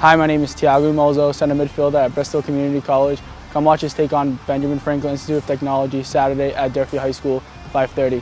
Hi, my name is Tiago Mozo, center midfielder at Bristol Community College. Come watch us take on Benjamin Franklin Institute of Technology Saturday at Durfee High School, 5.30.